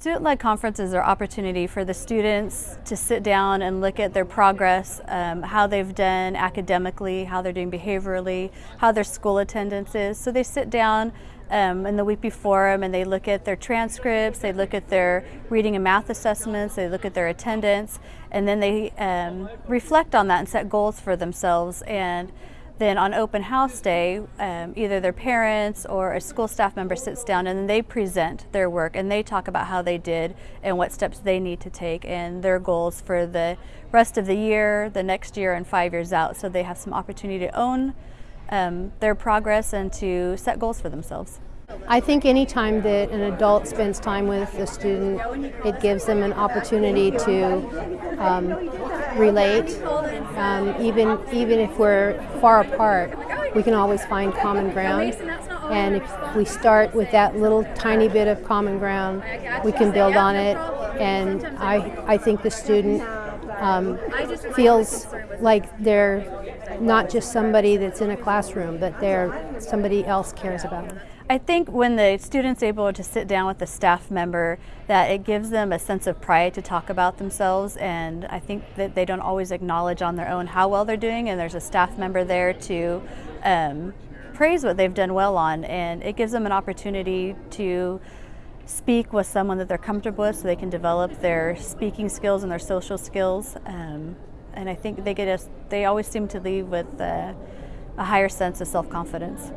Student-led conferences are opportunity for the students to sit down and look at their progress, um, how they've done academically, how they're doing behaviorally, how their school attendance is. So they sit down um, in the week before them and they look at their transcripts, they look at their reading and math assessments, they look at their attendance, and then they um, reflect on that and set goals for themselves. And then on open house day, um, either their parents or a school staff member sits down and they present their work and they talk about how they did and what steps they need to take and their goals for the rest of the year, the next year, and five years out. So they have some opportunity to own um, their progress and to set goals for themselves. I think any time that an adult spends time with a student, it gives them an opportunity to um, relate. Um, even even if we're far apart, we can always find common ground. And if we start with that little tiny bit of common ground, we can build on it. And I I think the student um, feels like they're not just somebody that's in a classroom, but they're somebody else cares about them. I think when the student's able to sit down with a staff member that it gives them a sense of pride to talk about themselves and I think that they don't always acknowledge on their own how well they're doing and there's a staff member there to um, praise what they've done well on and it gives them an opportunity to speak with someone that they're comfortable with so they can develop their speaking skills and their social skills um, and I think they get us they always seem to leave with a higher sense of self-confidence.